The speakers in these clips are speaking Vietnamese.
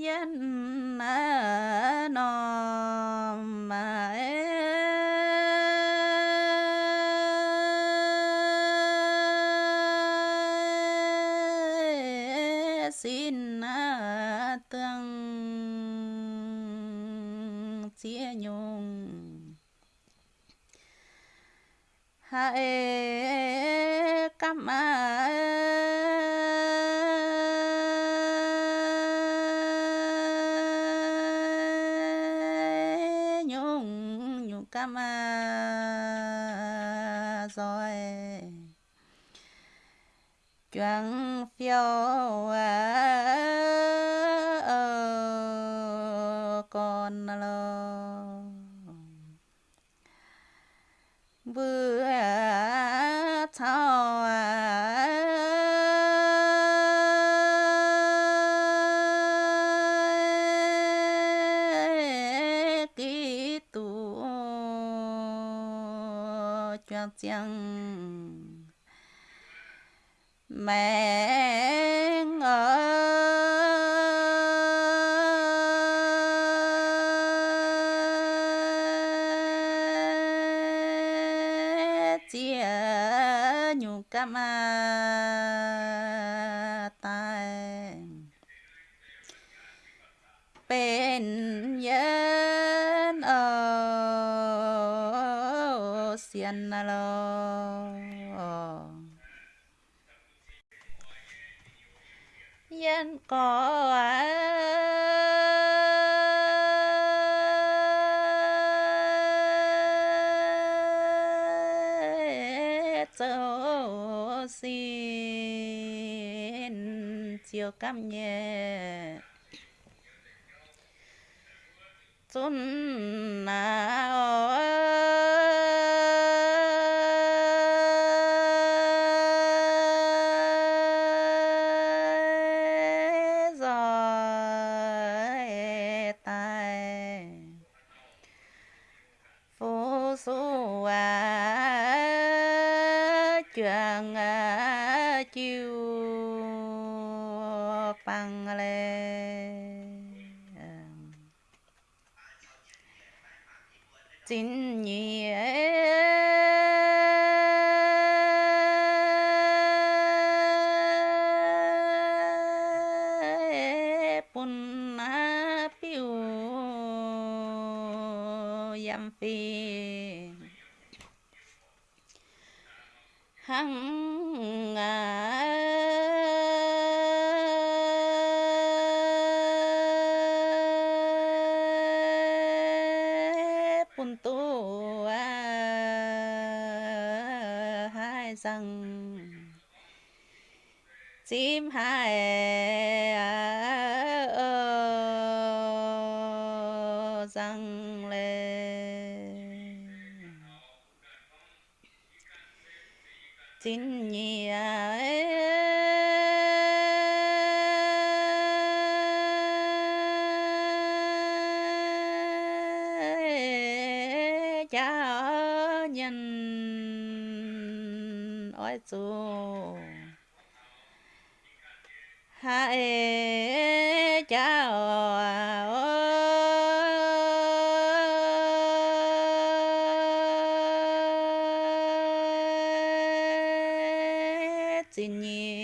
yên nó mà xin tương chia nhung. Hãy cắm ơn nhung cắm rồi. Choáng phiêu à ờ, con lo vừa choáng chăng mẹ ơi chia nhung cam à? xiên lo nhân có châu xin chiều cam nhẹ. Chốn nào? Su số à chuyện à chiều bằng lên chính nhị bún na piu yam phi hăng à pun tu à hai răng chim hai ơ xin nhì cha nhân ôi chú hai cha ơi xin nhị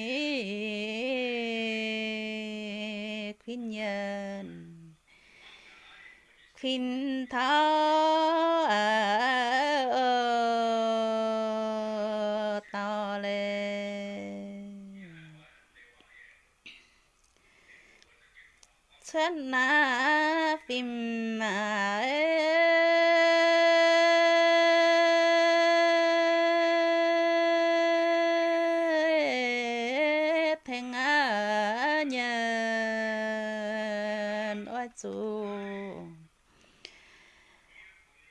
khuyên nhân. Khuyên tháo to lên xuân na phim mà chú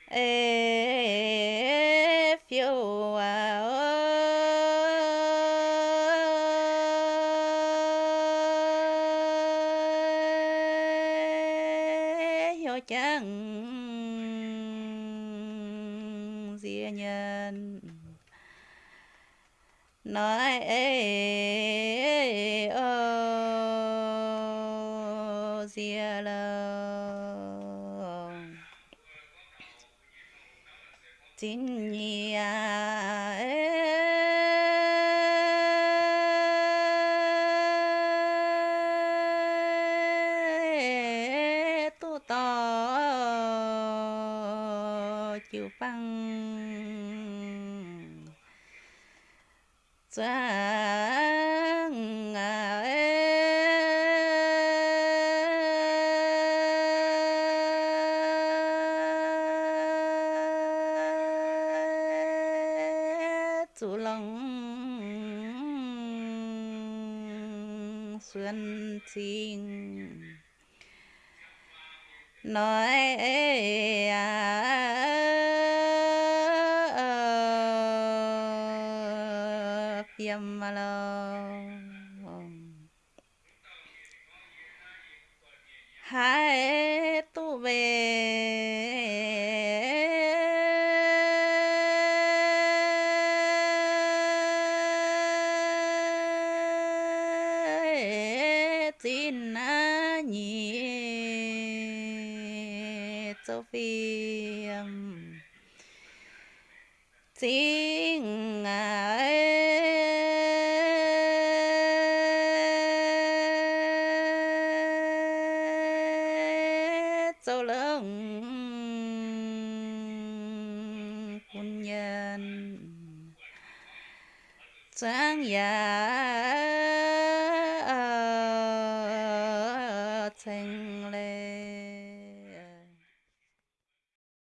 ê phiêu à ơi chẳng gì nhân. Nói ê chịu băng chẳng chú lòng xuân trình nói phiêm hai tu về. Tin na nhị châu phiêm chính sâu lông quân nhân. Sáng giả thành